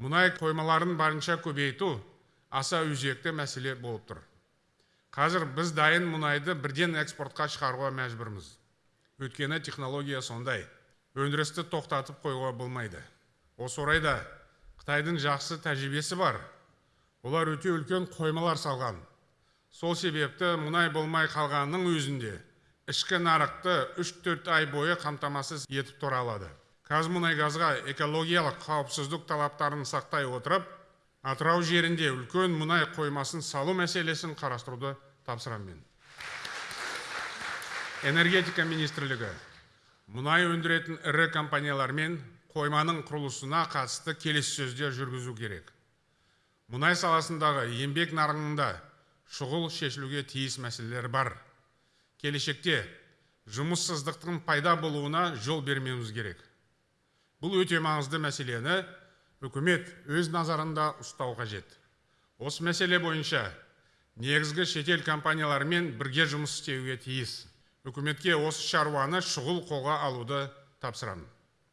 мұнай қоймаларын барынша көбейту аса өзекті мәселе болып тұр. Қазір біз дайын мұнайды бірден экспортқа шығаруға мәжбүрміз. Өйткені технология сондай. Өндірісті тоқтатып қоюға болмайды. Осы орайда қытайдың жақсы тәжірибесі бар. Олар өте үлкен қоймалар салған. Сол себепті мұнай болмай қалғанның өзінде ішкі нарықты 3-4 ай бойы қамтамасыз етіп тұра алады. Қазмұнайгазға экологиялық қауіпсіздік талаптарын сақтай отырып атырау жерінде үлкен мұнай қоймасын салу мәселесін қарастыруды тапсырамын мен. Энергетика министрлігі мұнай өндіретін ірі компаниялармен қойманың құрылысына қатысты келіссөздер жүргізу керек. Мұнай саласындағы еңбек нарығында шұғыл шешілуге тиіс мәселелер бар. Келешекте жұмыссыздықтың пайда болуына жол бермеуіміз керек. Бұл өте маңызды мәселені үкімет өз назарында ұстау қажет. Осы мәселе бойынша негізгі шетел компанияларымен бірге жұмыс істеуге тиіс. Үкіметке осы шаруаны шұғыл қолға алуды тапсырамын.